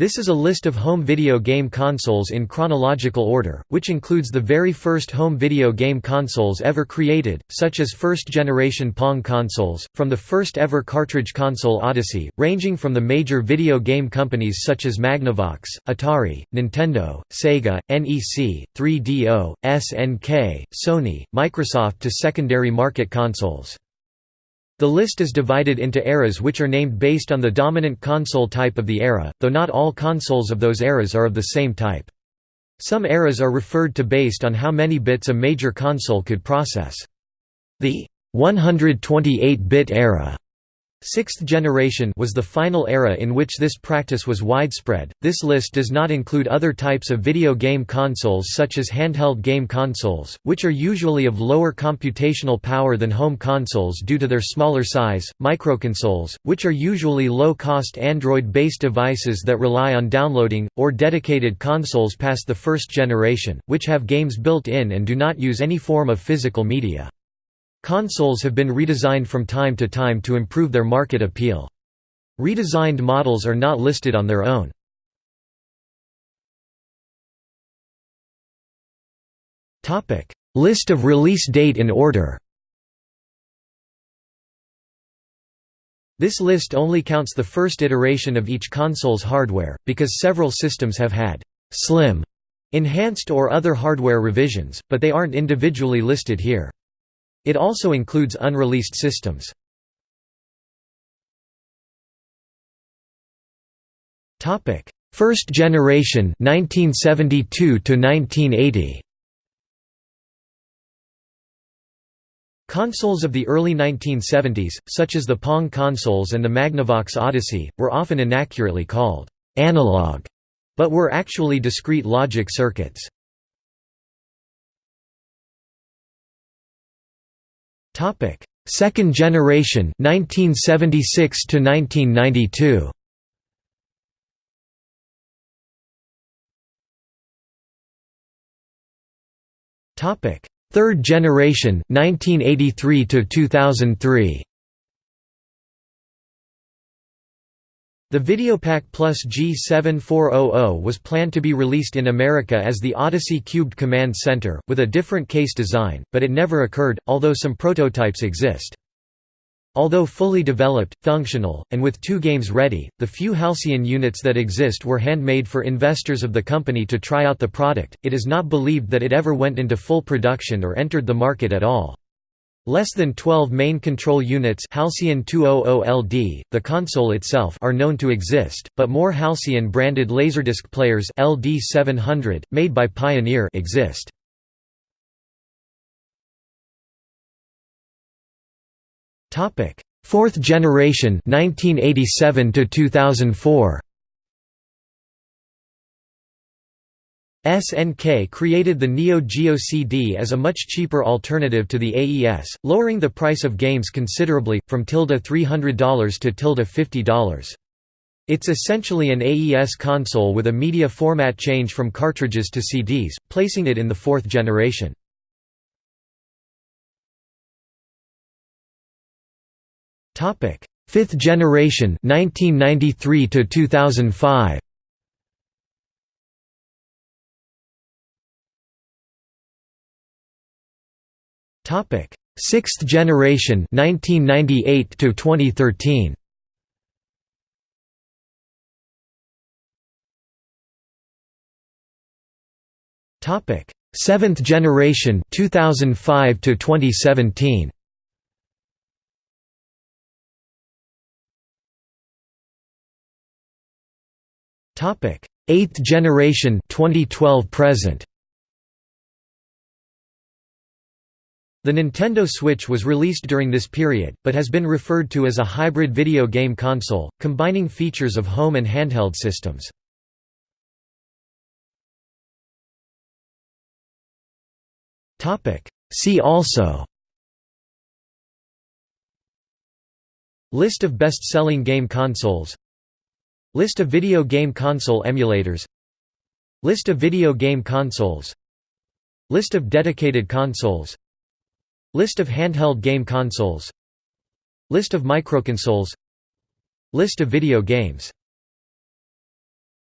This is a list of home video game consoles in chronological order, which includes the very first home video game consoles ever created, such as first-generation Pong consoles, from the first ever cartridge console Odyssey, ranging from the major video game companies such as Magnavox, Atari, Nintendo, Sega, NEC, 3DO, SNK, Sony, Microsoft to secondary market consoles. The list is divided into eras which are named based on the dominant console type of the era, though not all consoles of those eras are of the same type. Some eras are referred to based on how many bits a major console could process. The 128-bit era Sixth generation was the final era in which this practice was widespread. This list does not include other types of video game consoles such as handheld game consoles, which are usually of lower computational power than home consoles due to their smaller size, microconsoles, which are usually low-cost Android-based devices that rely on downloading, or dedicated consoles past the first generation, which have games built in and do not use any form of physical media. Consoles have been redesigned from time to time to improve their market appeal. Redesigned models are not listed on their own. List of release date in order This list only counts the first iteration of each console's hardware, because several systems have had «slim» enhanced or other hardware revisions, but they aren't individually listed here. It also includes unreleased systems. Topic: First generation 1972 to 1980. Consoles of the early 1970s, such as the Pong consoles and the Magnavox Odyssey, were often inaccurately called analog, but were actually discrete logic circuits. Topic: Second generation 1976 to 1992. Topic: Third generation 1983 to 2003. The Videopac Plus G7400 was planned to be released in America as the Odyssey Cubed Command Center, with a different case design, but it never occurred, although some prototypes exist. Although fully developed, functional, and with two games ready, the few Halcyon units that exist were handmade for investors of the company to try out the product. It is not believed that it ever went into full production or entered the market at all. Less than 12 main control units Halcyon 200LD, the console itself are known to exist, but more Halcyon-branded Laserdisc players LD700, made by Pioneer exist. Fourth generation 1987 to 2004 SNK created the Neo Geo CD as a much cheaper alternative to the AES, lowering the price of games considerably, from tilde $300 to tilde $50. It's essentially an AES console with a media format change from cartridges to CDs, placing it in the fourth generation. Fifth generation 1993 to 2005 Topic: Sixth generation 1998 to 2013. Topic: Seventh generation 2005 to 2017. Topic: Eighth generation 2012 present. The Nintendo Switch was released during this period, but has been referred to as a hybrid video game console, combining features of home and handheld systems. See also List of best-selling game consoles List of video game console emulators List of video game consoles List of dedicated consoles List of handheld game consoles. List of microconsoles. List of video games